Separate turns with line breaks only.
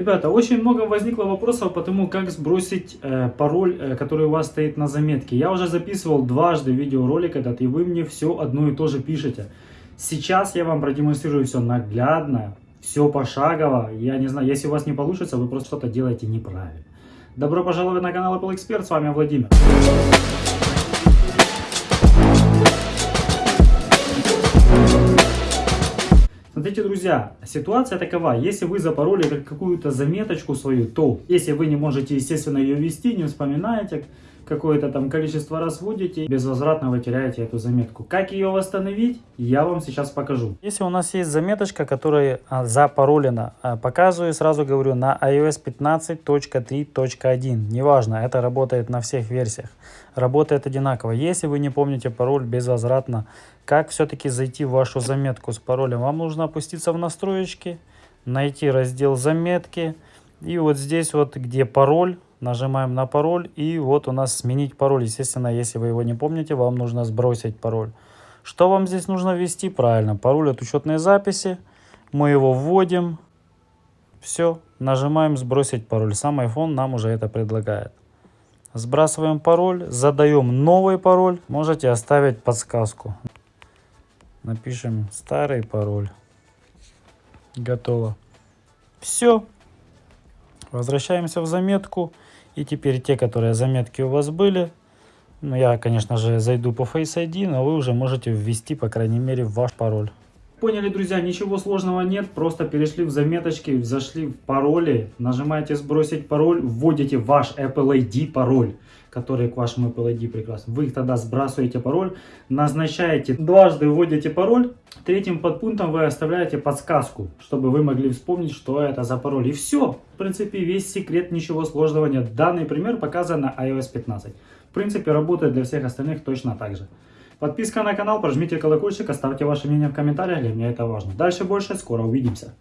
Ребята, очень много возникло вопросов по тому, как сбросить э, пароль, э, который у вас стоит на заметке. Я уже записывал дважды видеоролик этот, и вы мне все одно и то же пишете. Сейчас я вам продемонстрирую все наглядно, все пошагово. Я не знаю, если у вас не получится, вы просто что-то делаете неправильно. Добро пожаловать на канал Apple Expert, с вами Владимир. Друзья, ситуация такова. Если вы запороли какую-то заметочку свою, то если вы не можете, естественно, ее вести, не вспоминаете, какое-то там количество раз вводите, безвозвратно вы теряете эту заметку. Как ее восстановить, я вам сейчас покажу. Если у нас есть заметочка, которая а, запаролена, а, показываю, сразу говорю, на iOS 15.3.1. Неважно, это работает на всех версиях. Работает одинаково. Если вы не помните пароль безвозвратно, как все-таки зайти в вашу заметку с паролем? Вам нужно опуститься в настроечки, найти раздел заметки. И вот здесь вот, где пароль, Нажимаем на пароль и вот у нас сменить пароль. Естественно, если вы его не помните, вам нужно сбросить пароль. Что вам здесь нужно ввести? Правильно, пароль от учетной записи. Мы его вводим. Все, нажимаем сбросить пароль. Сам iPhone нам уже это предлагает. Сбрасываем пароль, задаем новый пароль. Можете оставить подсказку. Напишем старый пароль. Готово. Все. Возвращаемся в заметку. И теперь те, которые заметки у вас были, ну я, конечно же, зайду по Face ID, но вы уже можете ввести, по крайней мере, ваш пароль. Поняли, друзья, ничего сложного нет, просто перешли в заметочки, зашли в пароли, нажимаете сбросить пароль, вводите ваш Apple ID пароль, который к вашему Apple ID прекрасен. Вы тогда сбрасываете пароль, назначаете, дважды вводите пароль, третьим подпунктом вы оставляете подсказку, чтобы вы могли вспомнить, что это за пароль. И все, в принципе, весь секрет, ничего сложного нет. Данный пример показан на iOS 15. В принципе, работает для всех остальных точно так же. Подписка на канал, прожмите колокольчик, оставьте ваше мнение в комментариях, для меня это важно. Дальше больше, скоро увидимся.